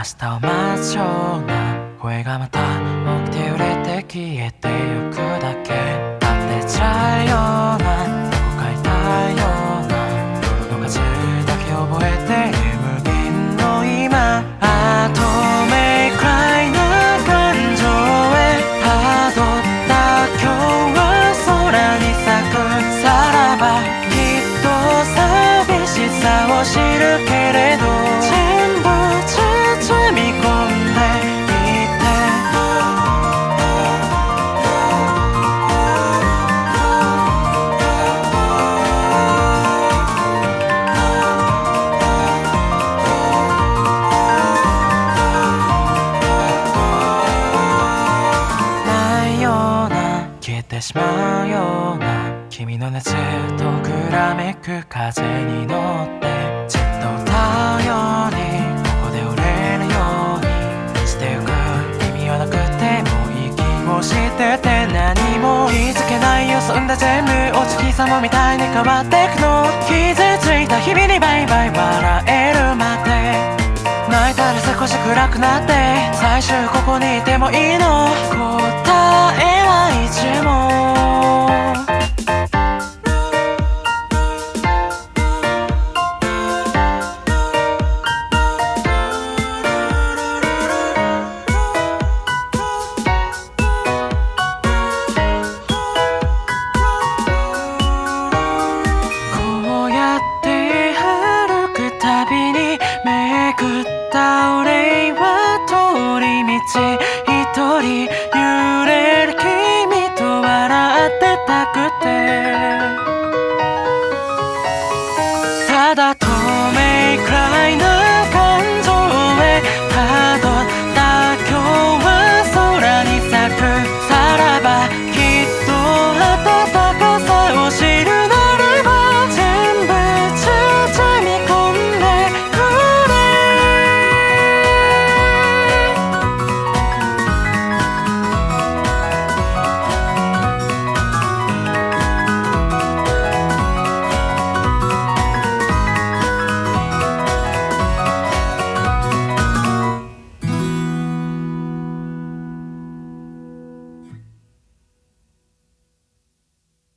明日を待ちそうな。声がまた起きて揺れて消えてゆくだけ。しまうような君の熱とくらめく風に乗ってじっと太陽にここで折れるように。捨てゆく意味はなくても息をしてて何も気づけないよ。そんな全部お月様みたいに変わってくの傷ついた日々にバイバイ笑えるまで。泣いたら少し暗くなって最終ここにいてもいいの。くて。ただ